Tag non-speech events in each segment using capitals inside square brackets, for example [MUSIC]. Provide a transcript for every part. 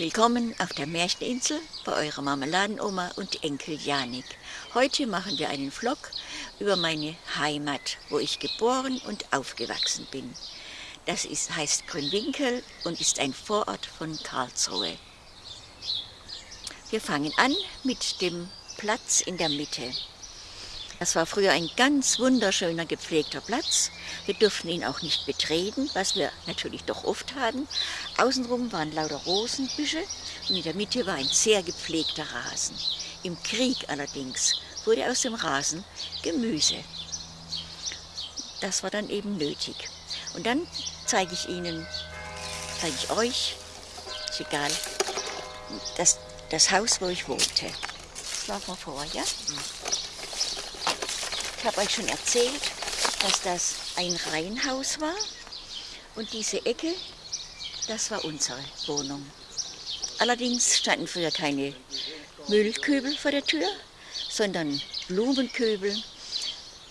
Willkommen auf der Märcheninsel bei eurer Marmeladenoma und Enkel Janik. Heute machen wir einen Vlog über meine Heimat, wo ich geboren und aufgewachsen bin. Das ist, heißt Grünwinkel und ist ein Vorort von Karlsruhe. Wir fangen an mit dem Platz in der Mitte. Das war früher ein ganz wunderschöner, gepflegter Platz. Wir durften ihn auch nicht betreten, was wir natürlich doch oft hatten. Außenrum waren lauter Rosenbüsche und in der Mitte war ein sehr gepflegter Rasen. Im Krieg allerdings wurde aus dem Rasen Gemüse. Das war dann eben nötig. Und dann zeige ich Ihnen, zeige ich euch, ist egal, das, das Haus, wo ich wohnte. Schlafen wir vor, ja? Ich habe euch schon erzählt, dass das ein Reihenhaus war und diese Ecke, das war unsere Wohnung. Allerdings standen früher keine Müllkübel vor der Tür, sondern Blumenköbel,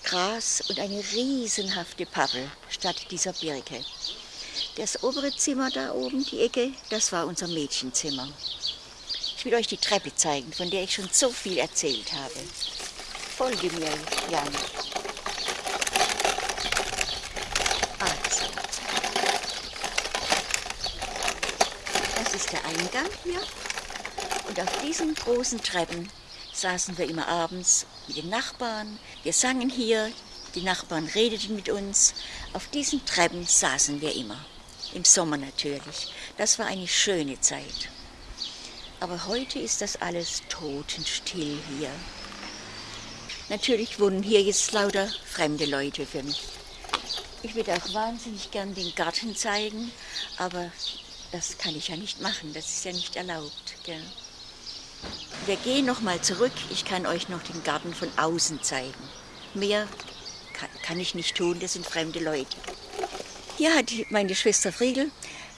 Gras und eine riesenhafte Pappel statt dieser Birke. Das obere Zimmer da oben, die Ecke, das war unser Mädchenzimmer. Ich will euch die Treppe zeigen, von der ich schon so viel erzählt habe. Folge mir, Jan. Also. Das ist der Eingang hier. Und auf diesen großen Treppen saßen wir immer abends mit den Nachbarn. Wir sangen hier, die Nachbarn redeten mit uns. Auf diesen Treppen saßen wir immer. Im Sommer natürlich. Das war eine schöne Zeit. Aber heute ist das alles totenstill hier. Natürlich wohnen hier jetzt lauter fremde Leute für mich. Ich würde auch wahnsinnig gern den Garten zeigen, aber das kann ich ja nicht machen, das ist ja nicht erlaubt. Gell? Wir gehen noch mal zurück, ich kann euch noch den Garten von außen zeigen. Mehr kann, kann ich nicht tun, das sind fremde Leute. Hier hat meine Schwester Friedel,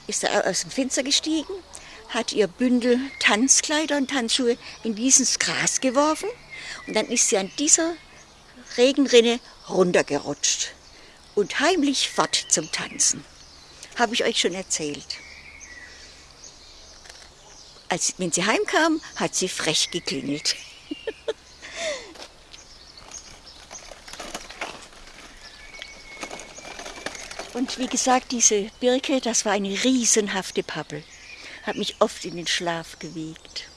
ist aus dem Fenster gestiegen, hat ihr Bündel Tanzkleider und Tanzschuhe in dieses Gras geworfen und dann ist sie an dieser Regenrinne runtergerutscht und heimlich fort zum Tanzen. Habe ich euch schon erzählt. Als, wenn sie heimkam, hat sie frech geklingelt. [LAUGHS] Und wie gesagt, diese Birke, das war eine riesenhafte Pappel. Hat mich oft in den Schlaf gewiegt.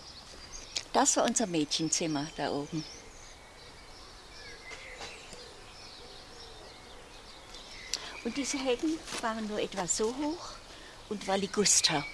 Das war unser Mädchenzimmer da oben. Und diese Hecken waren nur etwa so hoch und war Liguster.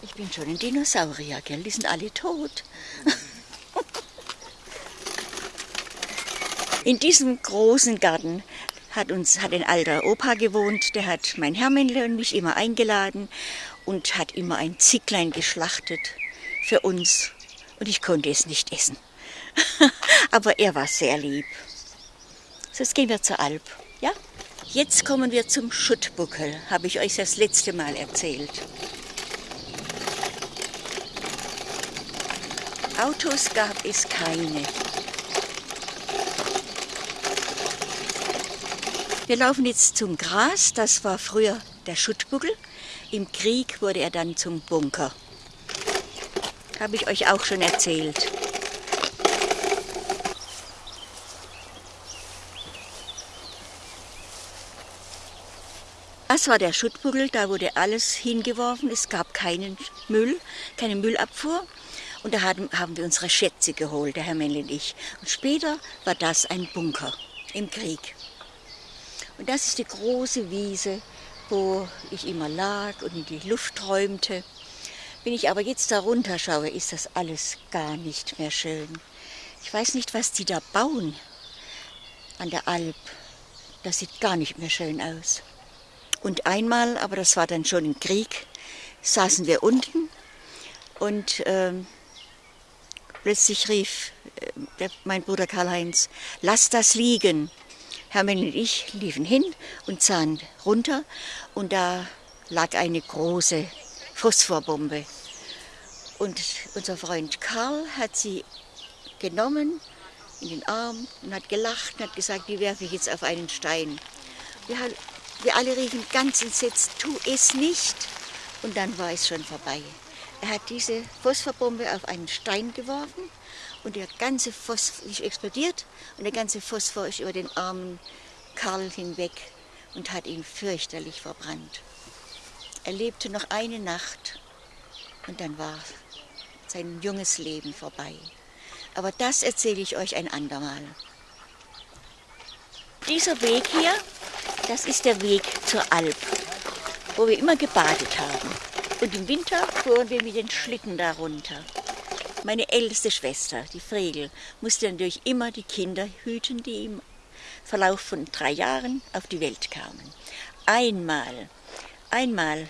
Ich bin schon ein Dinosaurier, gell? Die sind alle tot. [LAUGHS] In diesem großen Garten hat uns hat ein alter Opa gewohnt, der hat mein Hermännle und mich immer eingeladen und hat immer ein Zicklein geschlachtet für uns und ich konnte es nicht essen. [LAUGHS] Aber er war sehr lieb. So, jetzt gehen wir zur Alp, ja? Jetzt kommen wir zum Schuttbuckel, habe ich euch das letzte Mal erzählt. Autos gab es keine. Wir laufen jetzt zum Gras, das war früher der Schuttbuckel. Im Krieg wurde er dann zum Bunker. Habe ich euch auch schon erzählt. Das war der Schuttbuckel, da wurde alles hingeworfen. Es gab keinen Müll, keine Müllabfuhr. Und da haben, haben wir unsere Schätze geholt, der Herr Männle und ich. Und später war das ein Bunker im Krieg. Und das ist die große Wiese, wo ich immer lag und in die Luft träumte. Wenn ich aber jetzt da runter schaue, ist das alles gar nicht mehr schön. Ich weiß nicht, was die da bauen an der Alp. Das sieht gar nicht mehr schön aus. Und einmal, aber das war dann schon im Krieg, saßen wir unten und äh, plötzlich rief äh, der, mein Bruder Karl-Heinz, lass das liegen. Hermann und ich liefen hin und sahen runter und da lag eine große Phosphorbombe. Und unser Freund Karl hat sie genommen in den Arm und hat gelacht und hat gesagt, die werfe ich jetzt auf einen Stein. Wir, wir alle riefen ganz entsetzt, tu es nicht. Und dann war es schon vorbei. Er hat diese Phosphorbombe auf einen Stein geworfen und der ganze Phosphor ist explodiert und der ganze Phosphor ist über den armen Karl hinweg und hat ihn fürchterlich verbrannt. Er lebte noch eine Nacht und dann war sein junges Leben vorbei. Aber das erzähle ich euch ein andermal. Dieser Weg hier, das ist der Weg zur Alp, wo wir immer gebadet haben. Und im Winter fuhren wir mit den Schlitten darunter. Meine älteste Schwester, die Fregel, musste natürlich immer die Kinder hüten, die im Verlauf von drei Jahren auf die Welt kamen. Einmal, einmal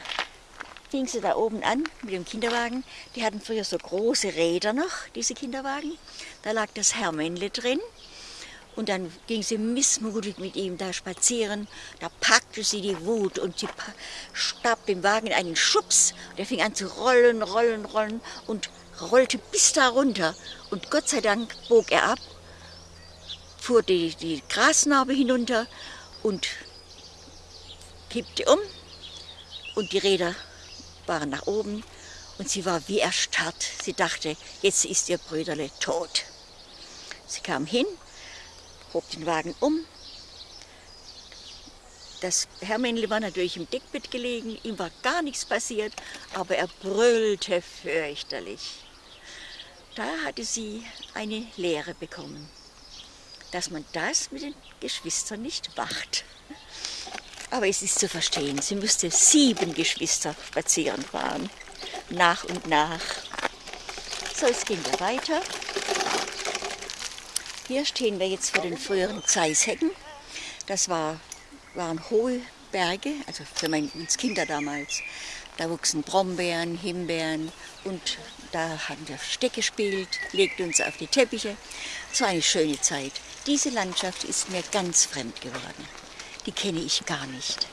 fing sie da oben an mit dem Kinderwagen. Die hatten früher so große Räder noch, diese Kinderwagen. Da lag das Hermännle drin. Und dann ging sie missmutig mit ihm da spazieren. Da packte sie die Wut und sie starb dem Wagen einen Schubs. Der fing an zu rollen, rollen, rollen und rollte bis da runter. Und Gott sei Dank bog er ab, fuhr die, die Grasnarbe hinunter und kippte um. Und die Räder waren nach oben und sie war wie erstarrt. Sie dachte, jetzt ist ihr Brüderle tot. Sie kam hin, hob den Wagen um. Das Hermännle war natürlich im Deckbett gelegen, ihm war gar nichts passiert, aber er brüllte fürchterlich. Da hatte sie eine Lehre bekommen, dass man das mit den Geschwistern nicht macht. Aber es ist zu verstehen, sie musste sieben Geschwister spazieren fahren, nach und nach. So, jetzt gehen wir weiter. Hier stehen wir jetzt vor den früheren Zeishecken. Das war, waren hohe Berge, also für meine, Kinder damals. Da wuchsen Brombeeren, Himbeeren und da haben wir Steck gespielt, legten uns auf die Teppiche. Es war eine schöne Zeit. Diese Landschaft ist mir ganz fremd geworden die kenne ich gar nicht.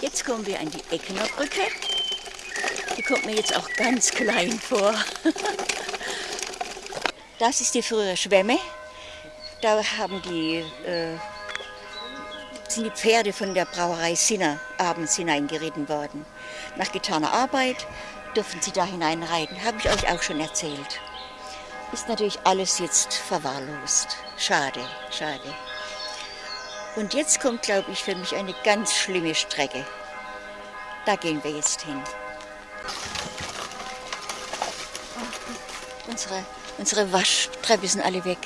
Jetzt kommen wir an die Eckener Brücke. Die kommt mir jetzt auch ganz klein vor. Das ist die frühere Schwemme. Da haben die, äh, sind die Pferde von der Brauerei Sinner abends hineingeritten worden. Nach getaner Arbeit durften sie da hineinreiten. Habe ich euch auch schon erzählt ist natürlich alles jetzt verwahrlost. Schade, schade. Und jetzt kommt, glaube ich, für mich eine ganz schlimme Strecke. Da gehen wir jetzt hin. Unsere, unsere Waschtreppe sind alle weg.